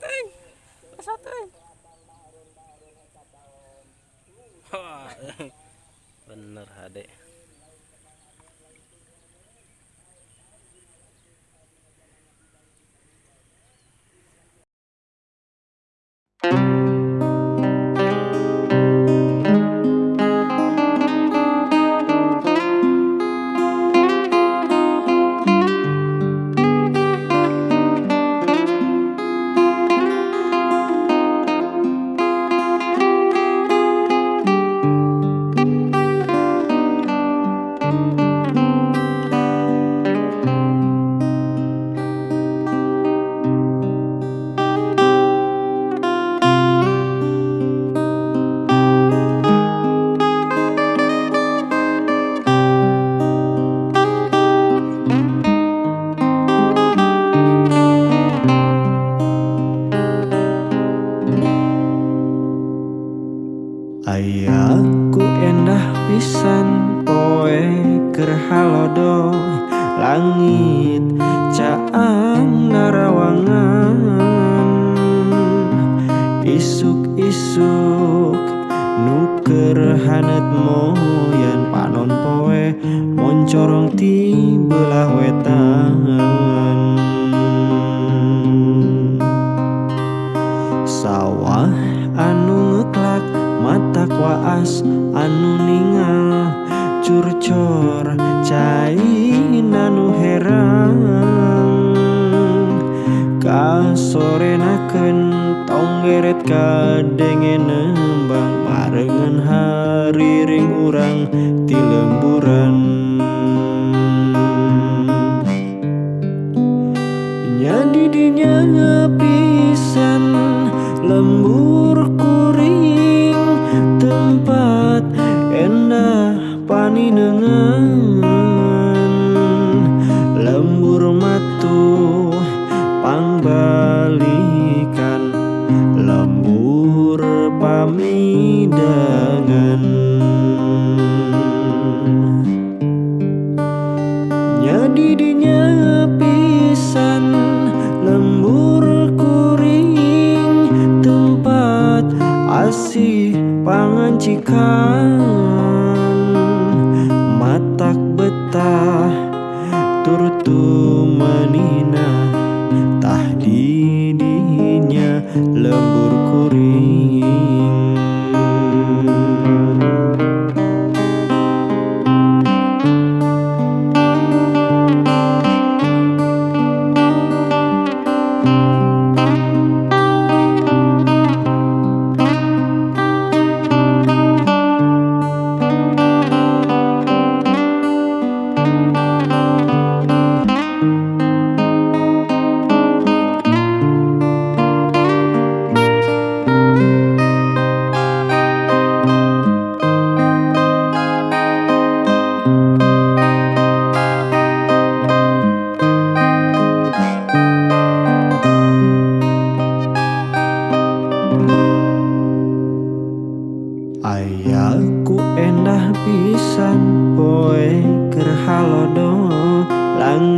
teuing. Asa teuing. Bener Hade. Keur halodo langit caang narawangan isuk-isuk nuker hanet moyan panon poe moncorong ti belah wetan tonggeret kadenge nembang barengan hariring urang ti lemburan. Nyadi dinya pisan lembur kuring tempat endah paninengan Nyadi dinya pisan lembur kuring tempat asih pangancikan. Matak betah turtu manina tah di dinya lembur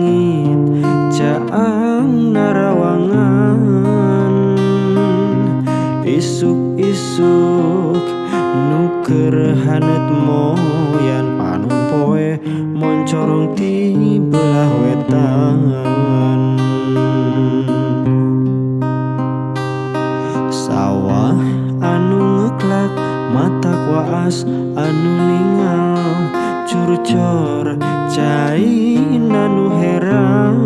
langit caang narawangan. Isuk-isuk nuker hanet moyan panon poe moncorong ti belah wetan. Sawah anu ngeklak mata kuas anu ningal curcor Caina nu herang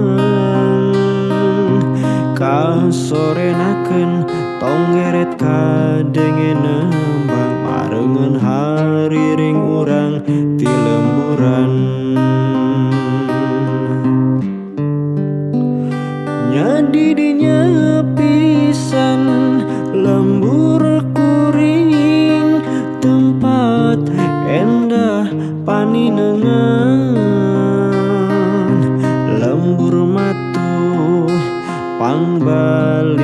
Kasorenakeun tong geret ka lembur matu pangbalikan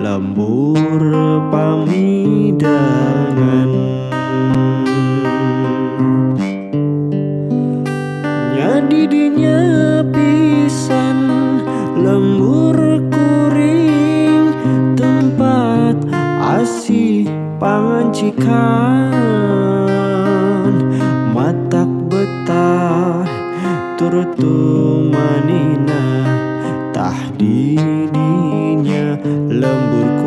lembur pamidangan lembur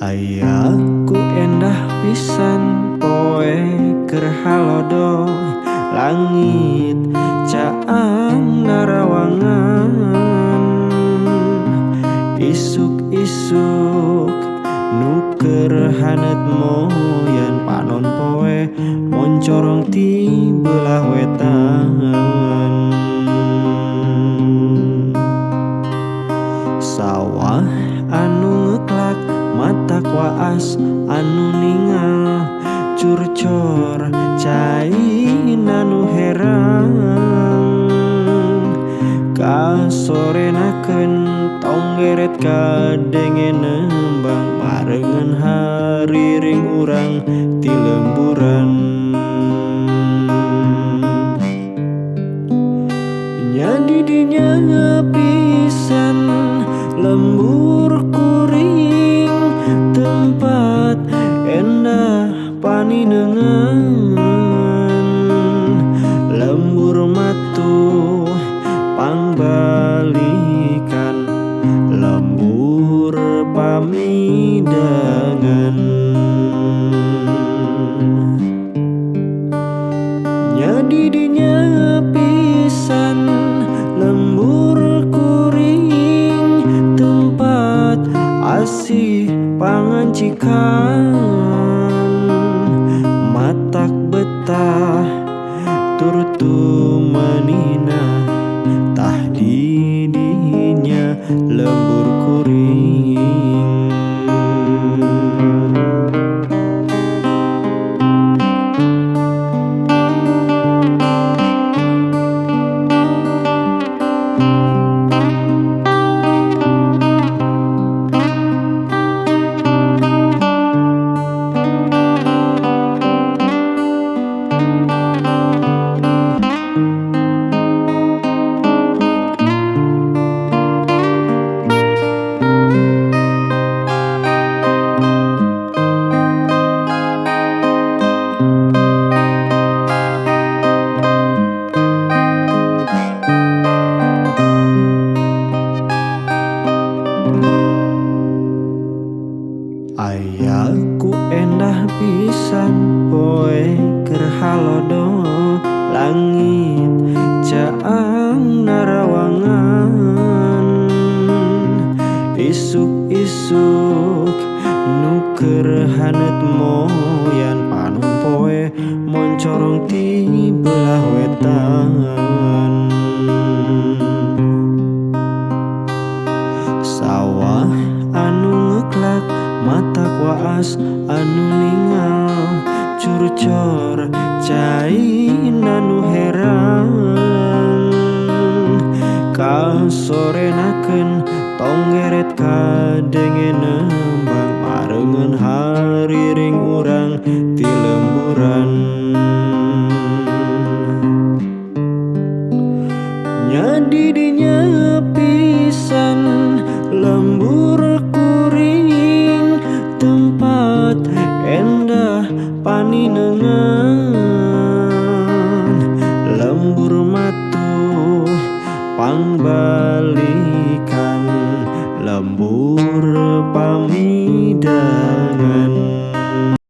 Ayahku endah pisan poe kerhalodo. Langit caang narawangan. Isuk-isuk nuker hanet moyan panon poe moncorong ti belah geret kade And. belah wetan. Sawah anu ngeklak mata kuas anu ningal curcor cain anu heran Kal sore naken tonggeret kadengenan